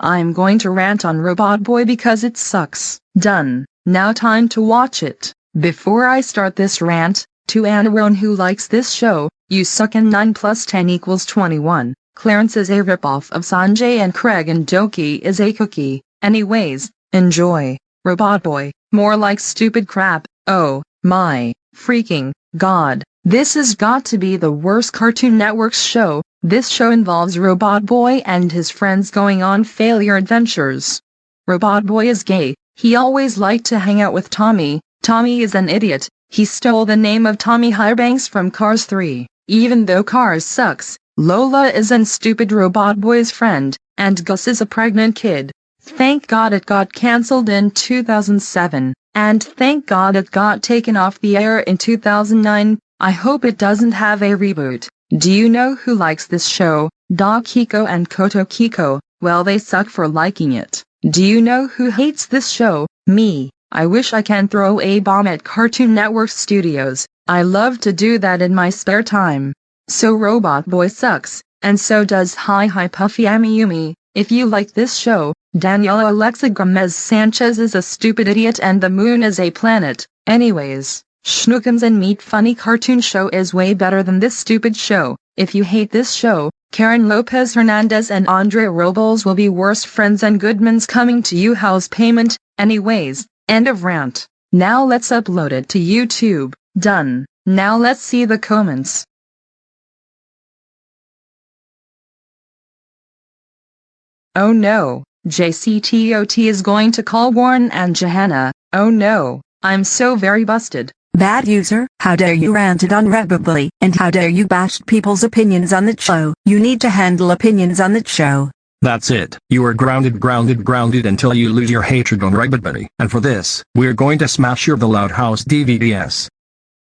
I'm going to rant on Robot Boy because it sucks. Done. Now time to watch it. Before I start this rant, to anyone who likes this show, you suck and 9 plus 10 equals 21. Clarence is a ripoff of Sanjay and Craig and Doki is a cookie. Anyways, enjoy. Robot Boy, more like stupid crap. Oh, my, freaking, god. This has got to be the worst Cartoon Network's show. This show involves Robot Boy and his friends going on failure adventures. Robot Boy is gay. He always liked to hang out with Tommy. Tommy is an idiot. He stole the name of Tommy Highbanks from Cars 3. Even though Cars sucks, Lola is an stupid Robot Boy's friend, and Gus is a pregnant kid. Thank God it got cancelled in 2007, and thank God it got taken off the air in 2009. I hope it doesn't have a reboot. Do you know who likes this show? Doc Kiko and Koto Kiko. Well they suck for liking it. Do you know who hates this show? Me. I wish I can throw a bomb at Cartoon Network Studios. I love to do that in my spare time. So Robot Boy sucks, and so does Hi Hi Puffy Amiyumi. If you like this show, Daniela Alexa Gomez Sanchez is a stupid idiot and the moon is a planet. Anyways. Schnookums and Meat Funny Cartoon Show is way better than this stupid show. If you hate this show, Karen Lopez Hernandez and Andre Robles will be worst friends and Goodman's coming to you house payment. Anyways, end of rant. Now let's upload it to YouTube. Done. Now let's see the comments. Oh no, JCTOT is going to call Warren and Johanna. Oh no, I'm so very busted. Bad user, how dare you ranted unrebably, and how dare you bashed people's opinions on the show. You need to handle opinions on the show. That's it. You are grounded grounded grounded until you lose your hatred on Rabbitberry. And for this, we're going to smash your The Loud House DVDs.